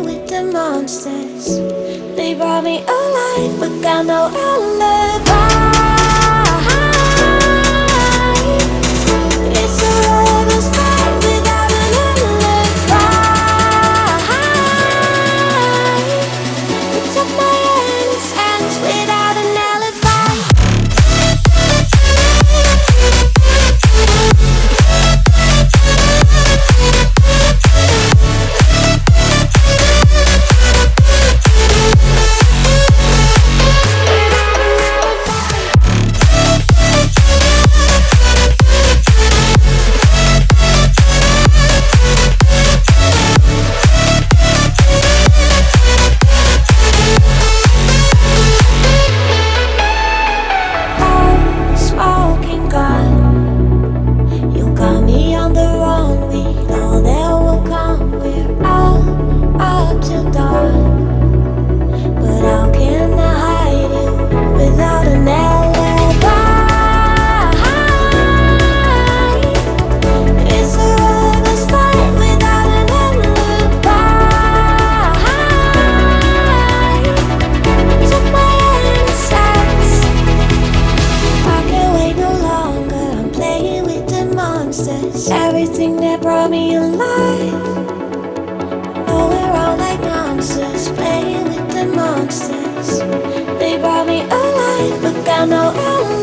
with the monsters. They brought me alive, but got no alibi. everything that brought me alive. We're all like monsters, playing with the monsters. They brought me alive, but got no alive.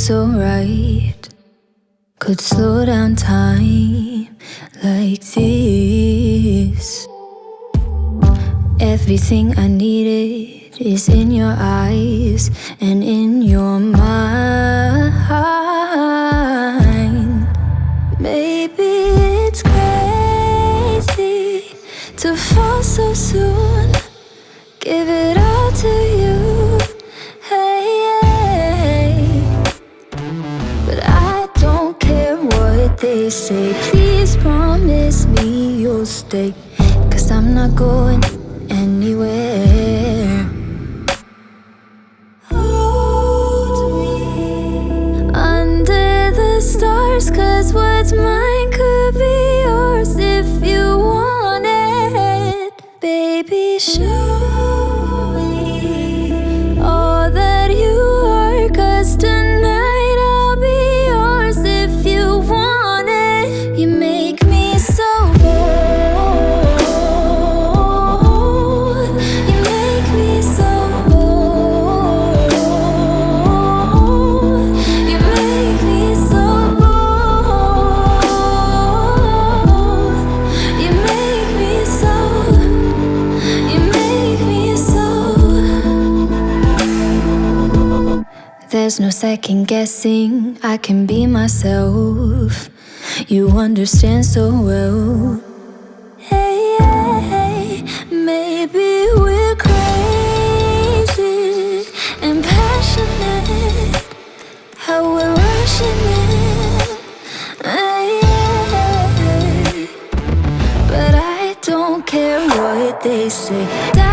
So right. Could slow down time like this. Everything I needed is in your eyes and in your mind. Maybe it's crazy to fall so soon. Give it say. Please promise me you'll stay. Cause I'm not going anywhere. Hold me under the stars. Cause what's mine There's no second guessing, I can be myself. You understand so well. Hey, hey, maybe we're crazy and passionate. How we're rushing in. Hey, hey, but I don't care what they say.